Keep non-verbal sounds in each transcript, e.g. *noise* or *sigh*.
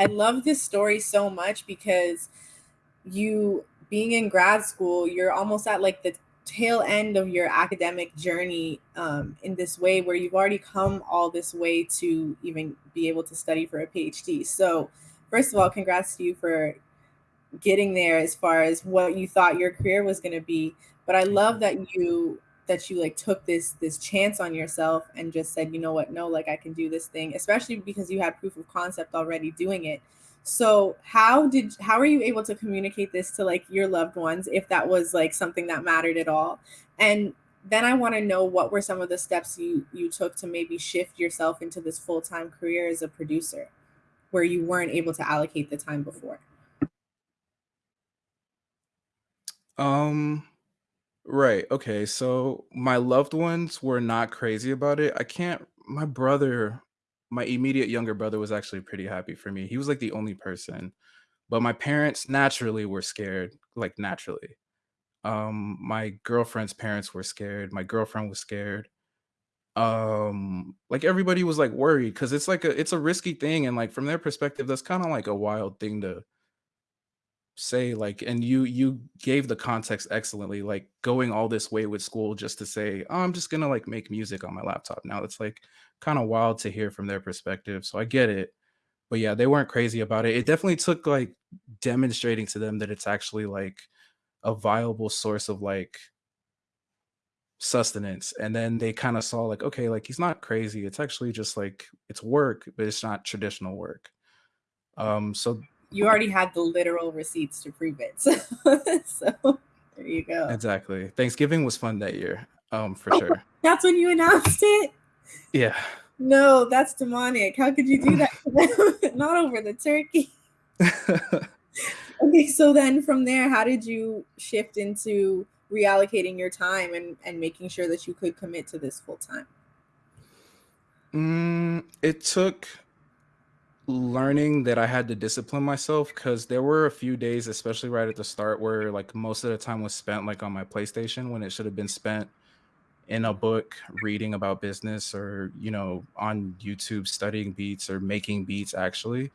I love this story so much because you being in grad school, you're almost at like the tail end of your academic journey um, in this way where you've already come all this way to even be able to study for a PhD. So, first of all, congrats to you for getting there as far as what you thought your career was going to be. But I love that you that you like took this this chance on yourself and just said, you know what, no, like I can do this thing, especially because you had proof of concept already doing it. So how did how are you able to communicate this to like your loved ones if that was like something that mattered at all? And then I want to know what were some of the steps you you took to maybe shift yourself into this full-time career as a producer where you weren't able to allocate the time before. Um Right. Okay. So my loved ones were not crazy about it. I can't my brother, my immediate younger brother was actually pretty happy for me. He was like the only person. But my parents naturally were scared, like naturally. Um my girlfriend's parents were scared. My girlfriend was scared. Um like everybody was like worried cuz it's like a it's a risky thing and like from their perspective that's kind of like a wild thing to say like and you you gave the context excellently like going all this way with school just to say oh, i'm just gonna like make music on my laptop now. It's like kind of wild to hear from their perspective so i get it but yeah they weren't crazy about it. It definitely took like demonstrating to them that it's actually like a viable source of like sustenance and then they kind of saw like okay like he's not crazy it's actually just like it's work but it's not traditional work. Um so you already had the literal receipts to prove it. *laughs* So, so there you go. Exactly. Thanksgiving was fun that year. Um, for sure. That's when you announced it. Yeah. No, that's demonic. How could you do that? *laughs* Not over the turkey. *laughs* okay, so then from there, how did you shift into reallocating your time and and making sure that you could commit to this full time? Mm, it took learning that I had to discipline myself because there were a few days, especially right at the start, where like most of the time was spent like on my PlayStation when it should have been spent in a book reading about business or you know on YouTube studying beats or making beats actually.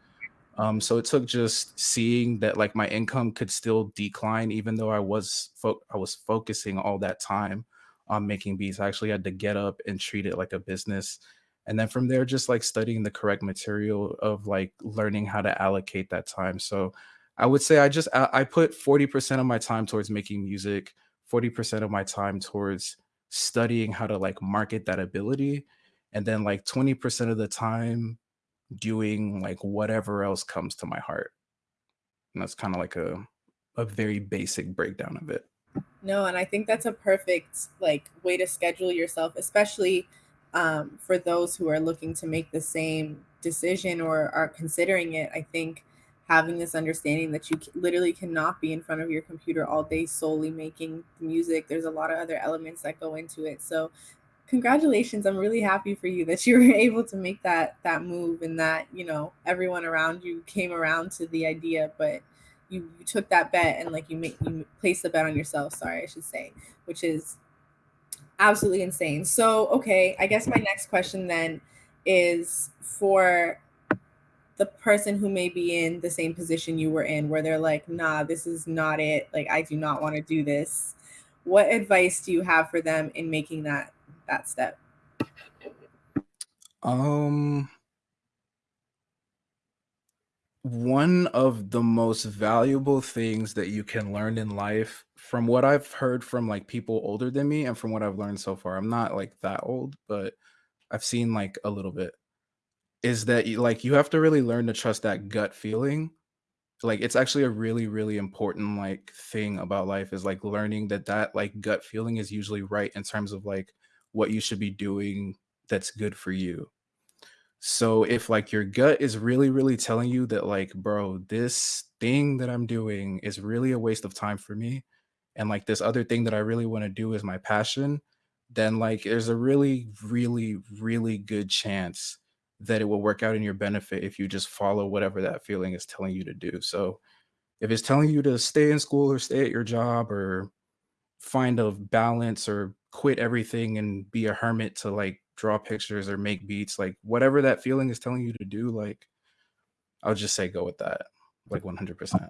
Um, so it took just seeing that like my income could still decline even though I was I was focusing all that time on making beats. I actually had to get up and treat it like a business and then from there just like studying the correct material of like learning how to allocate that time. So i would say i just i, put 40% of my time towards making music 40% of my time towards studying how to like market that ability and then like 20% of the time doing like whatever else comes to my heart. And that's kind of like a a very basic breakdown of it. No and i think that's a perfect like way to schedule yourself especially um, for those who are looking to make the same decision or are considering it, I think having this understanding that you literally cannot be in front of your computer all day solely making music. There's a lot of other elements that go into it. So congratulations. I'm really happy for you that *laughs* you were able to make that that move and that, you know, everyone around you came around to the idea, but you, you took that bet and like you make you placed the bet on yourself, sorry, I should say, which is absolutely insane. So, okay, I guess my next question then is for the person who may be in the same position you were in, where they're like, nah, this is not it. Like, I do not want to do this. What advice do you have for them in making that that step? Um, one of the most valuable things that you can learn in life from what I've heard from like people older than me and from what I've learned so far, I'm not like that old, but I've seen like a little bit, is that you like you have to really learn to trust that gut feeling. Like it's actually a really, really important like thing about life is like learning that that like gut feeling is usually right in terms of like what you should be doing that's good for you. So if like your gut is really, really telling you that like, bro, this thing that I'm doing is really a waste of time for me, and like this other thing that I really want to do is my passion, then like there's a really, really, really good chance that it will work out in your benefit if you just follow whatever that feeling is telling you to do. So if it's telling you to stay in school or stay at your job or find a balance or quit everything and be a hermit to like draw pictures or make beats, like whatever that feeling is telling you to do, like I'll just say go with that, like 100%.